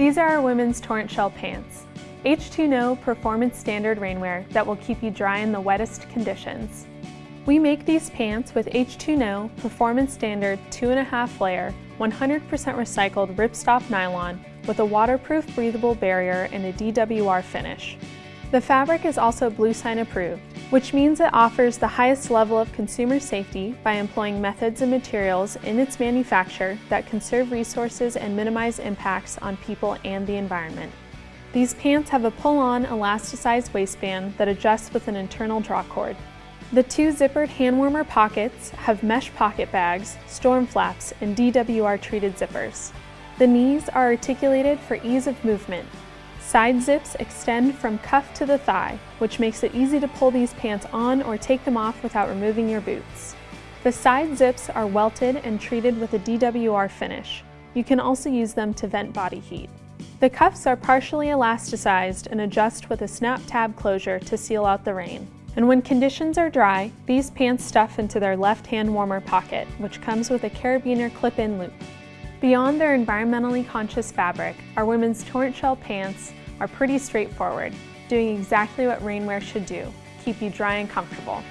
These are our women's torrent shell pants. H2No performance standard rainwear that will keep you dry in the wettest conditions. We make these pants with H2No performance standard 2.5 layer, 100% recycled ripstop nylon with a waterproof breathable barrier and a DWR finish. The fabric is also Bluesign approved, which means it offers the highest level of consumer safety by employing methods and materials in its manufacture that conserve resources and minimize impacts on people and the environment. These pants have a pull-on elasticized waistband that adjusts with an internal draw cord. The two zippered hand warmer pockets have mesh pocket bags, storm flaps, and DWR treated zippers. The knees are articulated for ease of movement, Side zips extend from cuff to the thigh, which makes it easy to pull these pants on or take them off without removing your boots. The side zips are welted and treated with a DWR finish. You can also use them to vent body heat. The cuffs are partially elasticized and adjust with a snap tab closure to seal out the rain. And when conditions are dry, these pants stuff into their left hand warmer pocket, which comes with a carabiner clip-in loop. Beyond their environmentally conscious fabric, our women's torrent shell pants are pretty straightforward, doing exactly what rainwear should do, keep you dry and comfortable.